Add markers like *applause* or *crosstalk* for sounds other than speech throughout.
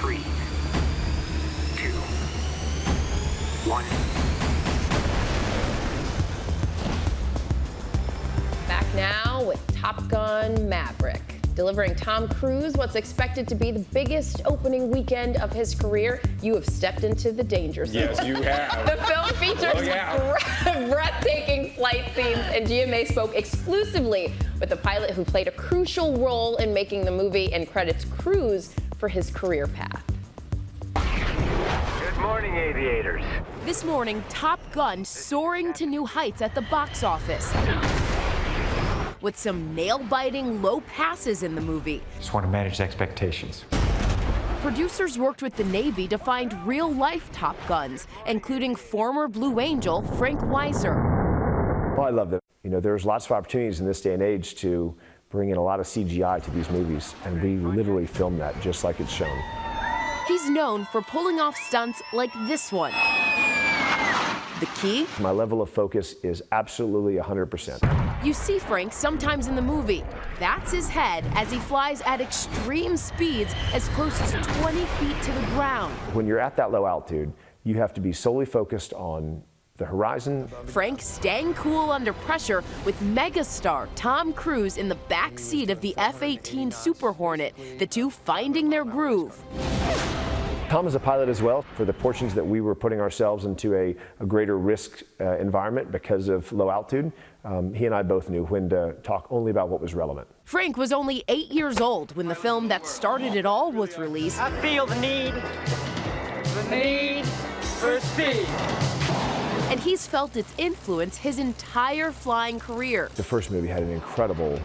three, two, one. Back now with Top Gun Maverick. Delivering Tom Cruise what's expected to be the biggest opening weekend of his career, you have stepped into the danger zone. Yes, you have. *laughs* The film features Oh, yeah. *laughs* breathtaking flight scenes, and GMA spoke exclusively with the pilot who played a crucial role in making the movie and credits Cruise for his career path. Good morning, aviators. This morning, Top Gun soaring to new heights at the box office. With some nail biting low passes in the movie. Just want to manage expectations. Producers worked with the Navy to find real life Top Guns, including former Blue Angel Frank Weisser. Well, I love that. You know, there's lots of opportunities in this day and age to bring in a lot of CGI to these movies, and we literally film that just like it's shown. He's known for pulling off stunts like this one. The key? My level of focus is absolutely 100%. You see Frank sometimes in the movie. That's his head as he flies at extreme speeds as close as 20 feet to the ground. When you're at that low altitude, you have to be solely focused on the horizon. Frank staying cool under pressure with megastar Tom Cruise in the back seat of the F-18 Super Hornet, the two finding their groove. Tom is a pilot as well. For the portions that we were putting ourselves into a, a greater risk uh, environment because of low altitude, um, he and I both knew when to talk only about what was relevant. Frank was only eight years old when the film that started it all was released. I feel the need, the need for speed. And he's felt its influence his entire flying career. The first movie had an incredible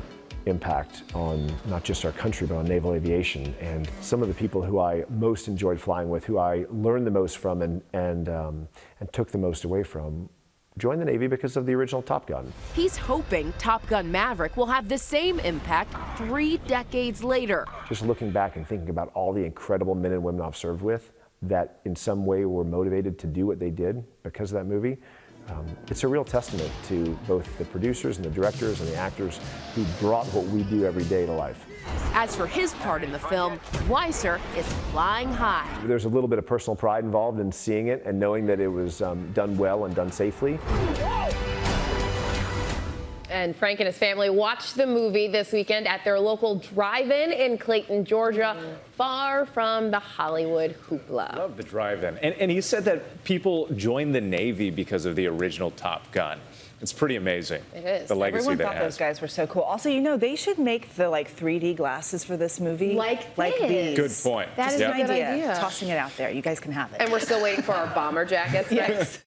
impact on not just our country, but on naval aviation. And some of the people who I most enjoyed flying with, who I learned the most from and, and, um, and took the most away from, joined the Navy because of the original Top Gun. He's hoping Top Gun Maverick will have the same impact three decades later. Just looking back and thinking about all the incredible men and women I've served with that in some way were motivated to do what they did because of that movie, um, it's a real testament to both the producers and the directors and the actors who brought what we do every day to life. As for his part in the film, Weisser is flying high. There's a little bit of personal pride involved in seeing it and knowing that it was um, done well and done safely. And Frank and his family watched the movie this weekend at their local drive-in in Clayton, Georgia, far from the Hollywood hoopla. Love the drive-in. And, and he said that people joined the Navy because of the original Top Gun. It's pretty amazing. It is. The legacy Everyone that thought it has. those guys were so cool. Also, you know, they should make the like 3D glasses for this movie. Like like this. these. Good point. That is Yep. a good idea. idea. Tossing it out there. You guys can have it. And we're still waiting for our bomber jackets *laughs* next.